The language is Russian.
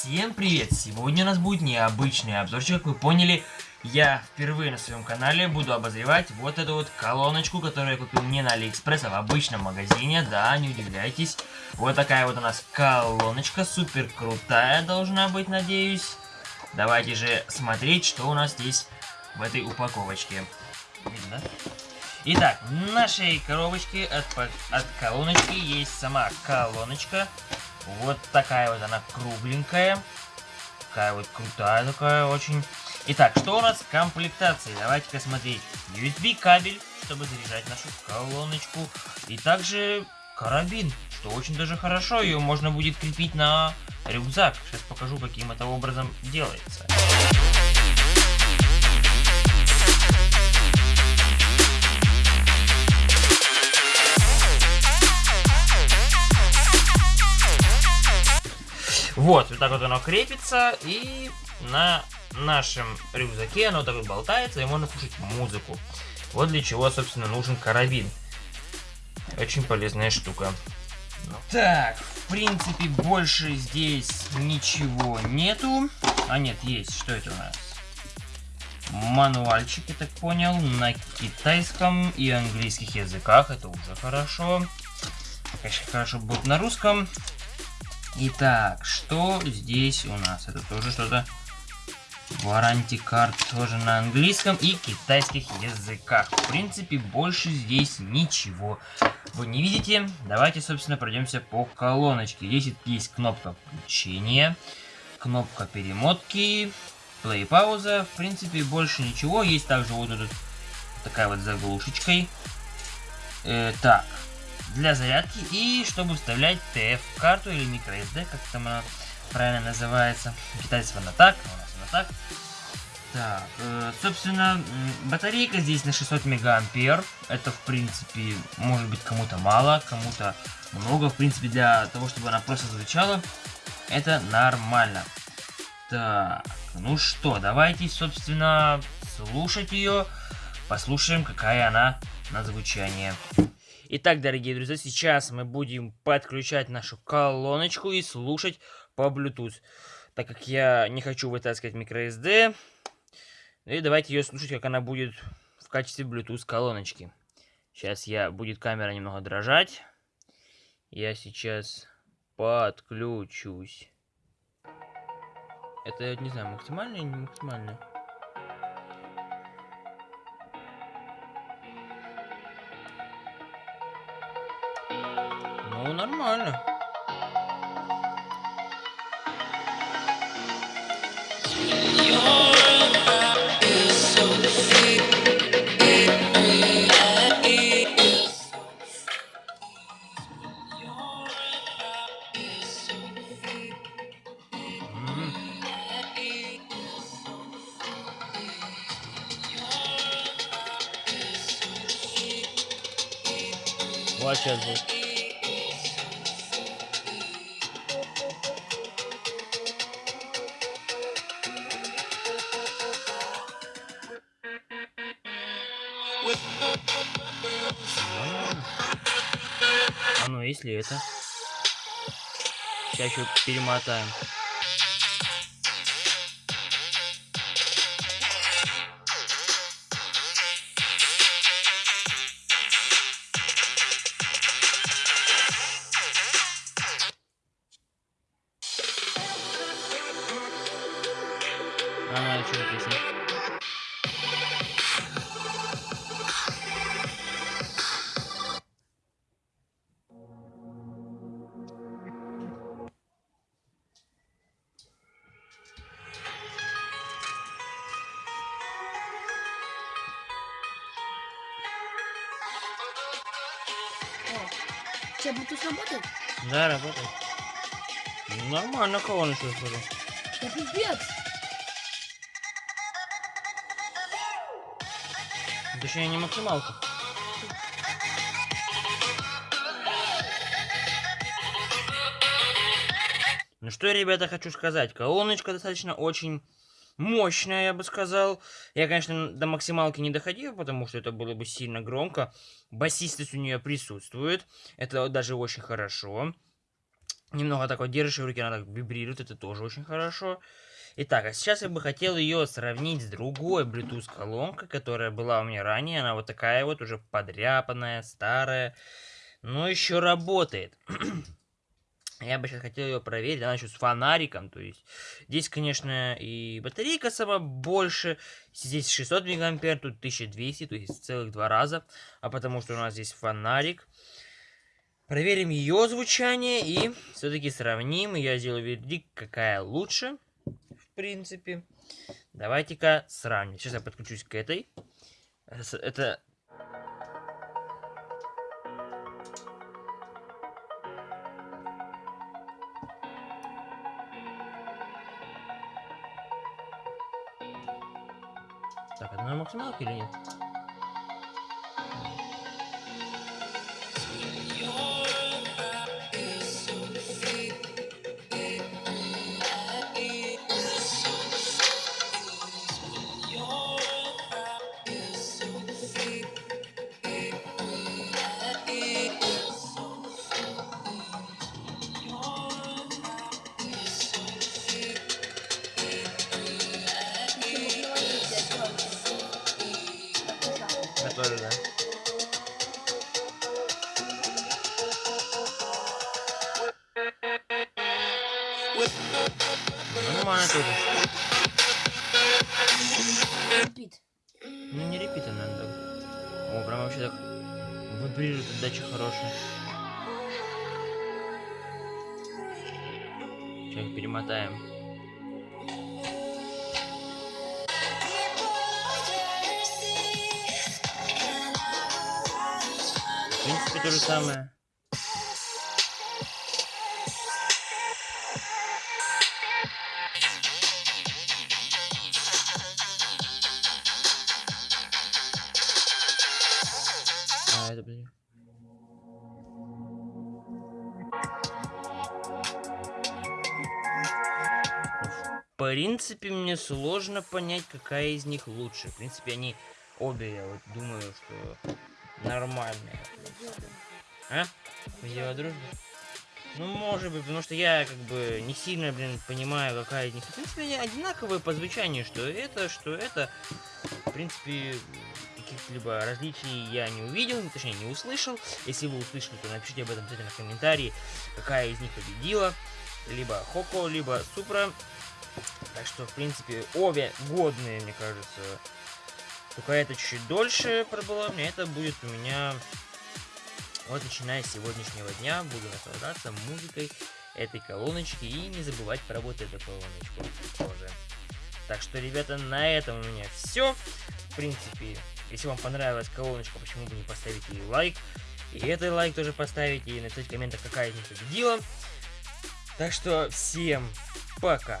Всем привет! Сегодня у нас будет необычный обзорчик, как вы поняли. Я впервые на своем канале буду обозревать вот эту вот колоночку, которую я купил не на Алиэкспресс, а в обычном магазине. Да, не удивляйтесь. Вот такая вот у нас колоночка, супер крутая должна быть, надеюсь. Давайте же смотреть, что у нас здесь в этой упаковочке. Видно? Итак, в нашей коробочке от, от колоночки есть сама колоночка. Вот такая вот она кругленькая. Такая вот крутая такая очень. Итак, что у нас в комплектации? Давайте-ка смотреть. USB кабель, чтобы заряжать нашу колоночку. И также карабин, что очень даже хорошо. Ее можно будет крепить на рюкзак. Сейчас покажу, каким это образом делается. Вот, вот так вот оно крепится, и на нашем рюкзаке оно так вот болтается, и можно слушать музыку. Вот для чего, собственно, нужен карабин. Очень полезная штука. Так, в принципе, больше здесь ничего нету. А нет, есть. Что это у нас? Мануальчик, я так понял, на китайском и английских языках. Это уже хорошо. Конечно, хорошо будет на русском. Итак, что здесь у нас? Это тоже что-то... Warranty карт тоже на английском и китайских языках. В принципе, больше здесь ничего. Вы не видите? Давайте, собственно, пройдемся по колоночке. Здесь есть кнопка включения, кнопка перемотки, плей пауза. В принципе, больше ничего. Есть также вот тут такая вот заглушечкой. Э, так, для зарядки и чтобы вставлять TF-карту или microSD, как там она правильно называется. Китайцев она так, а у нас она так. Так, э, собственно, батарейка здесь на 600 мегаампер. Это, в принципе, может быть кому-то мало, кому-то много. В принципе, для того, чтобы она просто звучала, это нормально. Так, ну что, давайте, собственно, слушать ее. Послушаем, какая она на звучание. Итак, дорогие друзья, сейчас мы будем подключать нашу колоночку и слушать по Bluetooth. Так как я не хочу вытаскивать microSD, и давайте ее слушать, как она будет в качестве Bluetooth колоночки. Сейчас я будет камера немного дрожать. Я сейчас подключусь. Это, не знаю, максимально или не максимально? Ну, нормально. Вот сейчас ну, если это? Сейчас еще перемотаем. Че, Bluetooth работает? Да, работает. Ну, нормально колоночка, смотрю. Да пипец! Точнее, не максималка. Ну что, ребята, хочу сказать. Колоночка достаточно очень мощная, я бы сказал. Я, конечно, до максималки не доходил, потому что это было бы сильно громко. Басистость у нее присутствует. Это даже очень хорошо. Немного так вот держишь в руке, она так вибрирует, это тоже очень хорошо. Итак, а сейчас я бы хотел ее сравнить с другой Bluetooth колонкой, которая была у меня ранее. Она вот такая вот, уже подряпанная, старая, но еще работает. Я бы сейчас хотел ее проверить, она еще с фонариком, то есть здесь, конечно, и батарейка сама больше, здесь 600 мегампер, тут 1200, то есть целых два раза, а потому что у нас здесь фонарик. Проверим ее звучание и все-таки сравним, я сделаю вердикт, какая лучше, в принципе. Давайте-ка сравним. Сейчас я подключусь к этой. Это Так, это на Нормально тоже. Репит. Ну не репита надо. О, прям вообще так вибрирует отдача хорошая. Сейчас перемотаем. В принципе, то же самое. Принципе, мне сложно понять, какая из них лучше. В принципе, они обе, я вот думаю, что нормальные. А? Дело дружбы? Ну, может быть, потому что я как бы не сильно, блин, понимаю, какая из них. В принципе, они одинаковые по звучанию, что это, что это. В принципе, каких-либо различий я не увидел, точнее, не услышал. Если вы услышали, то напишите об этом обязательно в комментарии, какая из них победила. Либо Хоко, либо Супра. Так что, в принципе, обе годные, мне кажется. Только это чуть-чуть дольше пробыла. Мне это будет у меня... Вот начиная с сегодняшнего дня буду наслаждаться музыкой этой колоночки и не забывать про вот эту колоночку тоже. Так что, ребята, на этом у меня все. В принципе, если вам понравилась колоночка, почему бы не поставить ей лайк. И этот лайк тоже поставить, и написать в комментах, какая из них победила. Так что, всем пока!